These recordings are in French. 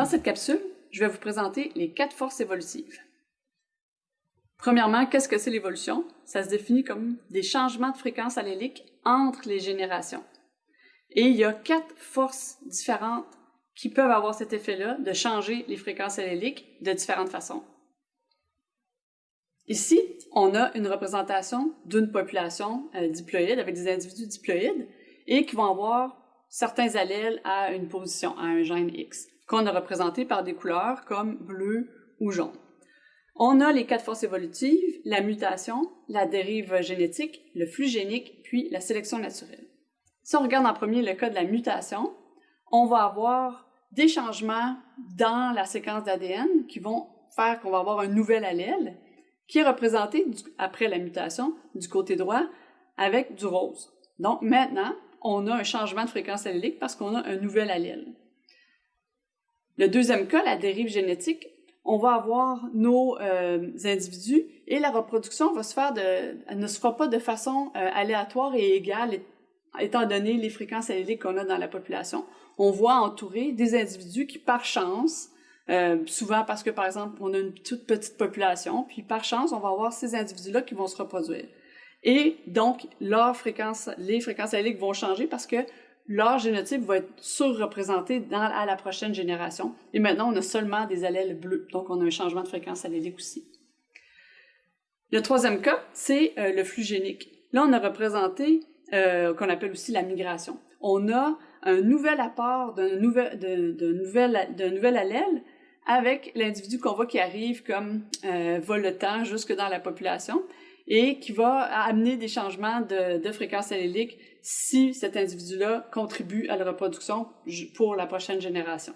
Dans cette capsule, je vais vous présenter les quatre forces évolutives. Premièrement, qu'est-ce que c'est l'évolution? Ça se définit comme des changements de fréquence allélique entre les générations. Et il y a quatre forces différentes qui peuvent avoir cet effet-là de changer les fréquences alléliques de différentes façons. Ici, on a une représentation d'une population euh, diploïde avec des individus diploïdes et qui vont avoir certains allèles à une position, à un gène X, qu'on a représenté par des couleurs comme bleu ou jaune. On a les quatre forces évolutives, la mutation, la dérive génétique, le flux génique, puis la sélection naturelle. Si on regarde en premier le cas de la mutation, on va avoir des changements dans la séquence d'ADN qui vont faire qu'on va avoir un nouvel allèle qui est représenté après la mutation du côté droit avec du rose. Donc maintenant, on a un changement de fréquence allélique parce qu'on a un nouvel allèle. Le deuxième cas, la dérive génétique, on va avoir nos euh, individus et la reproduction va se faire de, ne se fera pas de façon euh, aléatoire et égale étant donné les fréquences alléliques qu'on a dans la population. On voit entourer des individus qui, par chance, euh, souvent parce que, par exemple, on a une toute petite population, puis par chance, on va avoir ces individus-là qui vont se reproduire. Et donc, leur fréquence, les fréquences alléliques vont changer parce que leur génotype va être surreprésenté à la prochaine génération. Et maintenant, on a seulement des allèles bleus, donc on a un changement de fréquence allélique aussi. Le troisième cas, c'est euh, le flux génique. Là, on a représenté, euh, qu'on appelle aussi la migration. On a un nouvel apport d'un nouvel, nouvel, nouvel allèle avec l'individu qu'on voit qui arrive comme euh, voletant jusque dans la population et qui va amener des changements de, fréquence allélique si cet individu-là contribue à la reproduction pour la prochaine génération.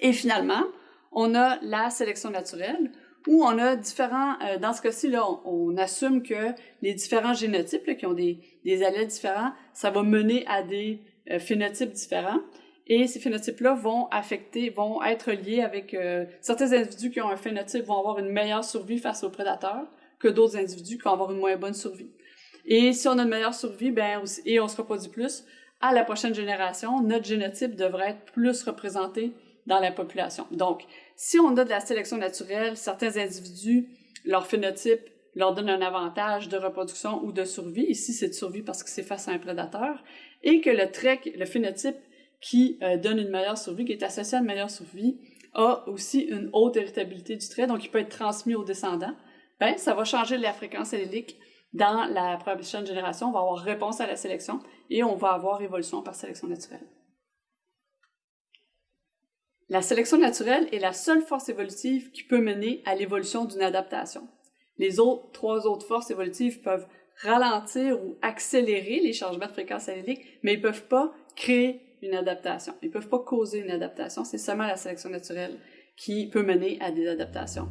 Et finalement, on a la sélection naturelle, où on a différents, euh, dans ce cas-ci, on, assume que les différents génotypes qui ont des, des allèles différents, ça va mener à des euh, phénotypes différents. Et ces phénotypes-là vont affecter, vont être liés avec euh, certains individus qui ont un phénotype vont avoir une meilleure survie face aux prédateurs que d'autres individus qui vont avoir une moins bonne survie. Et si on a une meilleure survie, ben, et on se reproduit plus, à la prochaine génération, notre génotype devrait être plus représenté dans la population. Donc, si on a de la sélection naturelle, certains individus, leur phénotype leur donne un avantage de reproduction ou de survie. Ici, c'est de survie parce que c'est face à un prédateur. Et que le trait, le phénotype qui euh, donne une meilleure survie, qui est associé à une meilleure survie, a aussi une haute héritabilité du trait, donc il peut être transmis aux descendants, ben, ça va changer la fréquence allélique dans la prochaine génération. On va avoir réponse à la sélection et on va avoir évolution par sélection naturelle. La sélection naturelle est la seule force évolutive qui peut mener à l'évolution d'une adaptation. Les autres, trois autres forces évolutives peuvent ralentir ou accélérer les changements de fréquence allélique, mais ils peuvent pas créer une adaptation. Ils peuvent pas causer une adaptation. C'est seulement la sélection naturelle qui peut mener à des adaptations.